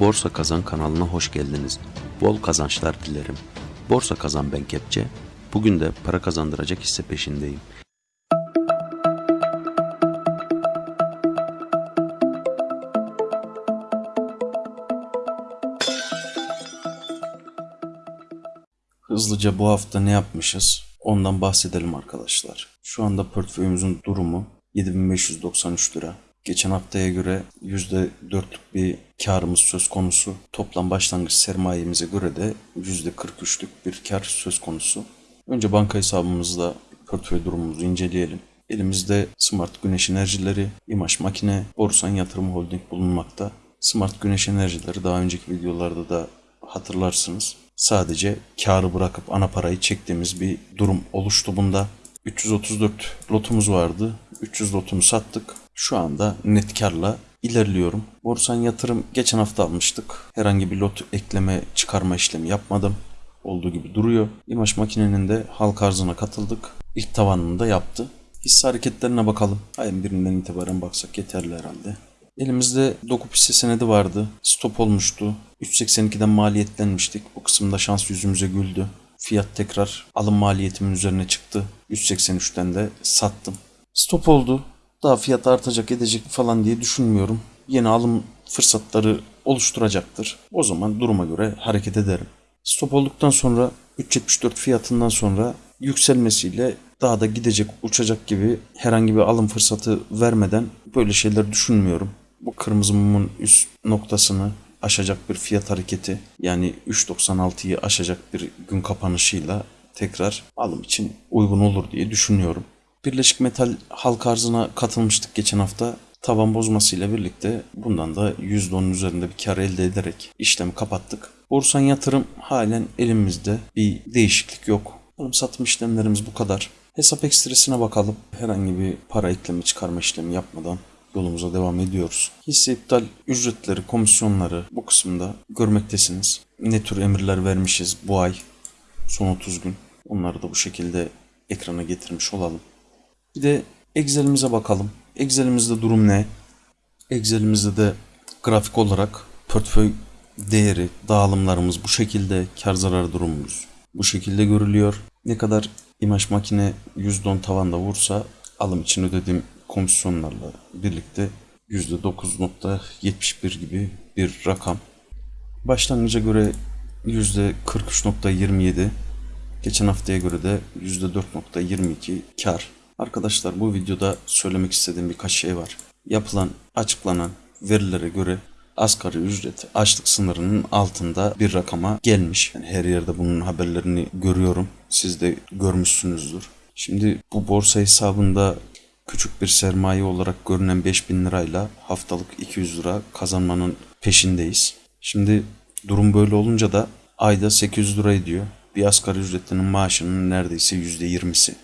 Borsa Kazan kanalına hoş geldiniz. Bol kazançlar dilerim. Borsa Kazan ben Kepçe. Bugün de para kazandıracak hisse peşindeyim. Hızlıca bu hafta ne yapmışız? Ondan bahsedelim arkadaşlar. Şu anda portföyümüzün durumu 7593 lira. Geçen haftaya göre %4'lük bir karımız söz konusu. Toplam başlangıç sermayemize göre de %43'lük bir kar söz konusu. Önce banka hesabımızda portföy durumumuzu inceleyelim. Elimizde Smart Güneş Enerjileri, İmaş Makine, Borsan Yatırım Holding bulunmakta. Smart Güneş Enerjileri daha önceki videolarda da hatırlarsınız. Sadece karı bırakıp ana parayı çektiğimiz bir durum oluştu bunda. 334 lotumuz vardı. 300 lotumu sattık. Şu anda net karla ilerliyorum. Borsan yatırım geçen hafta almıştık. Herhangi bir lot ekleme çıkarma işlemi yapmadım. Olduğu gibi duruyor. İmaş makinenin de halk arzına katıldık. İlk tavanını da yaptı. Hisse hareketlerine bakalım. Ayın birinden itibaren baksak yeterli herhalde. Elimizde dokup hisse senedi vardı. Stop olmuştu. 3.82'den maliyetlenmiştik. Bu kısımda şans yüzümüze güldü. Fiyat tekrar alım maliyetimin üzerine çıktı. 3.83'ten de sattım. Stop oldu. Daha fiyat artacak edecek falan diye düşünmüyorum. Yeni alım fırsatları oluşturacaktır. O zaman duruma göre hareket ederim. Stop olduktan sonra 3.74 fiyatından sonra yükselmesiyle daha da gidecek, uçacak gibi herhangi bir alım fırsatı vermeden böyle şeyler düşünmüyorum. Bu kırmızı mumun üst noktasını aşacak bir fiyat hareketi yani 3.96'yı aşacak bir gün kapanışıyla tekrar alım için uygun olur diye düşünüyorum. Birleşik Metal halk arzına katılmıştık geçen hafta. Tavan bozmasıyla birlikte bundan da %10'un üzerinde bir kar elde ederek işlemi kapattık. Borsan yatırım halen elimizde bir değişiklik yok. Alım satım işlemlerimiz bu kadar. Hesap ekstresine bakalım. Herhangi bir para ekleme çıkarma işlemi yapmadan yolumuza devam ediyoruz. Hisse iptal ücretleri, komisyonları bu kısımda görmektesiniz. Ne tür emirler vermişiz bu ay son 30 gün. Onları da bu şekilde ekrana getirmiş olalım. Bir de Excel'imize bakalım. Excel'imizde durum ne? Excel'imizde de grafik olarak portföy değeri, dağılımlarımız bu şekilde, kar zarar durumumuz bu şekilde görülüyor. Ne kadar imaj makine %10 tavanda vursa alım için ödediğim komisyonlarla birlikte %9.71 gibi bir rakam. Başlangıca göre %43.27, geçen haftaya göre de %4.22 kar. Arkadaşlar bu videoda söylemek istediğim birkaç şey var. Yapılan, açıklanan verilere göre asgari ücret açlık sınırının altında bir rakama gelmiş. Yani her yerde bunun haberlerini görüyorum. Siz de görmüşsünüzdür. Şimdi bu borsa hesabında küçük bir sermaye olarak görünen 5000 lirayla haftalık 200 lira kazanmanın peşindeyiz. Şimdi durum böyle olunca da ayda 800 lira ediyor. Bir asgari ücretlinin maaşının neredeyse %20'si.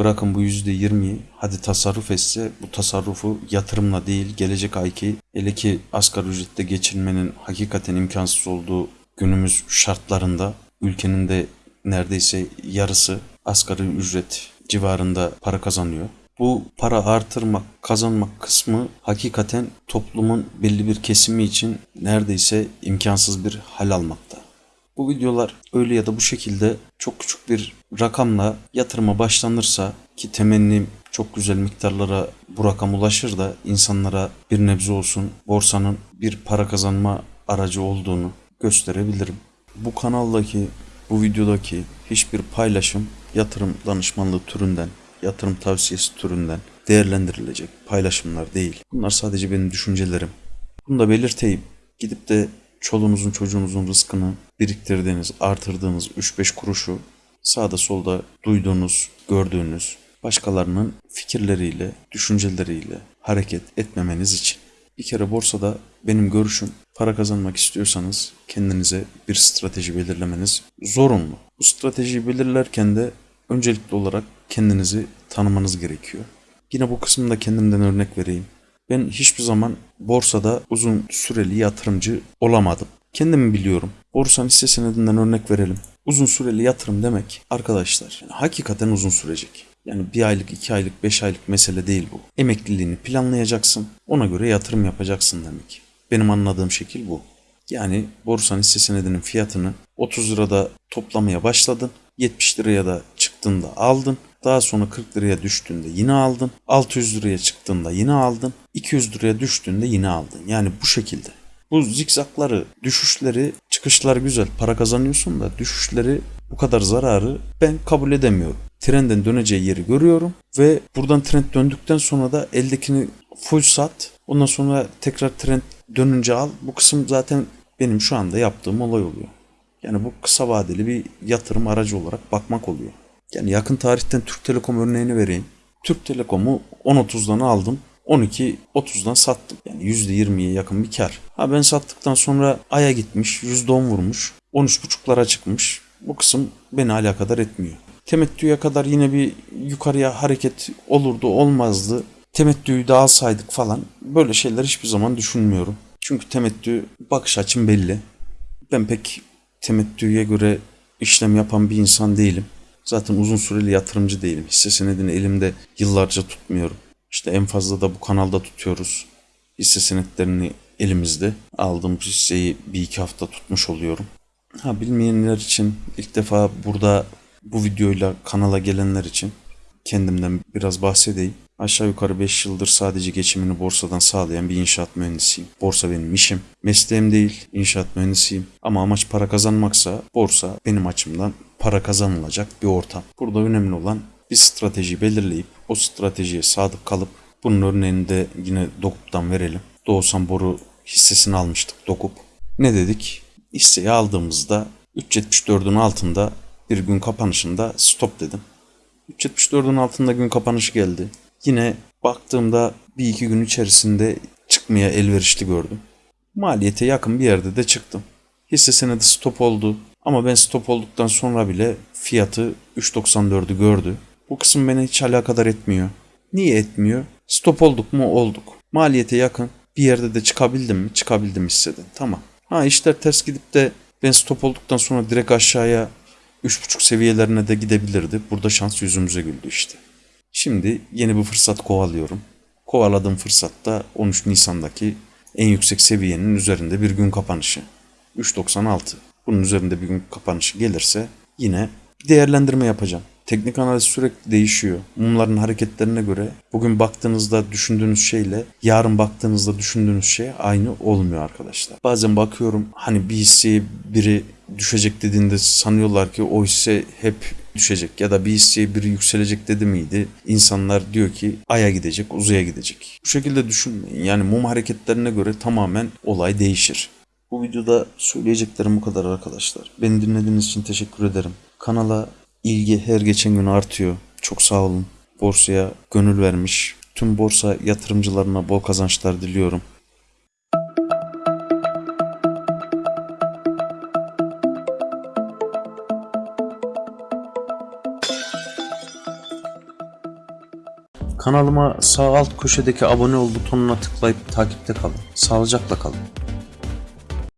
Bırakın bu %20'yi hadi tasarruf etse bu tasarrufu yatırımla değil gelecek ayki hele ki asgari ücrette geçinmenin hakikaten imkansız olduğu günümüz şartlarında ülkenin de neredeyse yarısı asgari ücret civarında para kazanıyor. Bu para artırmak, kazanmak kısmı hakikaten toplumun belli bir kesimi için neredeyse imkansız bir hal almakta. Bu videolar öyle ya da bu şekilde çok küçük bir rakamla yatırıma başlanırsa ki temennim çok güzel miktarlara bu rakam ulaşır da insanlara bir nebze olsun borsanın bir para kazanma aracı olduğunu gösterebilirim. Bu kanaldaki, bu videodaki hiçbir paylaşım yatırım danışmanlığı türünden, yatırım tavsiyesi türünden değerlendirilecek paylaşımlar değil. Bunlar sadece benim düşüncelerim. Bunu da belirteyim. Gidip de çoluğunuzun çocuğunuzun rızkını biriktirdiğiniz, artırdığınız 3-5 kuruşu sağda solda duyduğunuz, gördüğünüz başkalarının fikirleriyle, düşünceleriyle hareket etmemeniz için. Bir kere borsada benim görüşüm para kazanmak istiyorsanız kendinize bir strateji belirlemeniz zorunlu. Bu stratejiyi belirlerken de öncelikli olarak kendinizi tanımanız gerekiyor. Yine bu kısımda kendimden örnek vereyim. Ben hiçbir zaman borsada uzun süreli yatırımcı olamadım. Kendimi biliyorum. Borsanın hisse senedinden örnek verelim. Uzun süreli yatırım demek arkadaşlar yani hakikaten uzun sürecek. Yani bir aylık, iki aylık, beş aylık mesele değil bu. Emekliliğini planlayacaksın. Ona göre yatırım yapacaksın demek. Benim anladığım şekil bu. Yani borsanın hisse senedinin fiyatını 30 lirada toplamaya başladın. 70 liraya da çıktığında aldın. Daha sonra 40 liraya düştüğünde yine aldın. 600 liraya çıktığında yine aldın. 200 liraya düştüğünde yine aldın. Yani bu şekilde. Bu zikzakları, düşüşleri, çıkışlar güzel. Para kazanıyorsun da düşüşleri bu kadar zararı ben kabul edemiyorum. Trendin döneceği yeri görüyorum ve buradan trend döndükten sonra da eldekini full sat. Ondan sonra tekrar trend dönünce al. Bu kısım zaten benim şu anda yaptığım olay oluyor. Yani bu kısa vadeli bir yatırım aracı olarak bakmak oluyor. Yani yakın tarihten Türk Telekom örneğini vereyim. Türk Telekom'u 10.30'dan aldım. 12.30'dan sattım. Yani %20'ye yakın bir kar. Ha ben sattıktan sonra aya gitmiş, %10 vurmuş. 13.5'lara çıkmış. Bu kısım beni alakadar etmiyor. Temettüye kadar yine bir yukarıya hareket olurdu olmazdı. Temettüyü de alsaydık falan böyle şeyler hiçbir zaman düşünmüyorum. Çünkü temettü bakış açım belli. Ben pek temettüye göre işlem yapan bir insan değilim. Zaten uzun süreli yatırımcı değilim. Hisse senedini elimde yıllarca tutmuyorum. İşte en fazla da bu kanalda tutuyoruz. Hisse senetlerini elimizde. Aldığım hisseyi bir iki hafta tutmuş oluyorum. Ha bilmeyenler için ilk defa burada bu videoyla kanala gelenler için kendimden biraz bahsedeyim. Aşağı yukarı 5 yıldır sadece geçimini borsadan sağlayan bir inşaat mühendisiyim. Borsa benim işim. Mesleğim değil, inşaat mühendisiyim. Ama amaç para kazanmaksa borsa benim açımdan para kazanılacak bir ortam. Burada önemli olan bir strateji belirleyip o stratejiye sadık kalıp bunun örneğini de yine Dokup'tan verelim. Doğusan Boru hissesini almıştık Dokup. Ne dedik? Hisseyi aldığımızda 3.74'ün altında bir gün kapanışında stop dedim. 3.74'ün altında gün kapanışı geldi. Yine baktığımda bir iki gün içerisinde çıkmaya elverişli gördüm. Maliyete yakın bir yerde de çıktım. Hisse senedi stop oldu. Ama ben stop olduktan sonra bile fiyatı 3.94'ü gördü. Bu kısım beni hiç alakadar etmiyor. Niye etmiyor? Stop olduk mu? Olduk. Maliyete yakın. Bir yerde de çıkabildim mi? Çıkabildim hisseden. Tamam. Ha işler ters gidip de ben stop olduktan sonra direkt aşağıya 3.5 seviyelerine de gidebilirdi. Burada şans yüzümüze güldü işte. Şimdi yeni bir fırsat kovalıyorum. Kovaladığım fırsatta 13 Nisan'daki en yüksek seviyenin üzerinde bir gün kapanışı. 3.96. Bunun üzerinde bir gün kapanışı gelirse yine bir değerlendirme yapacağım. Teknik analiz sürekli değişiyor. Mumların hareketlerine göre bugün baktığınızda düşündüğünüz şeyle yarın baktığınızda düşündüğünüz şey aynı olmuyor arkadaşlar. Bazen bakıyorum hani bir hisseye biri düşecek dediğinde sanıyorlar ki o hisse hep düşecek ya da bir hisseye biri yükselecek dedi miydi? İnsanlar diyor ki aya gidecek, uzaya gidecek. Bu şekilde düşünmeyin. Yani mum hareketlerine göre tamamen olay değişir. Bu videoda söyleyeceklerim bu kadar arkadaşlar. Beni dinlediğiniz için teşekkür ederim. Kanala ilgi her geçen gün artıyor. Çok sağ olun. Borsaya gönül vermiş. Tüm borsa yatırımcılarına bol kazançlar diliyorum. Kanalıma sağ alt köşedeki abone ol butonuna tıklayıp takipte kalın. Sağlıcakla kalın.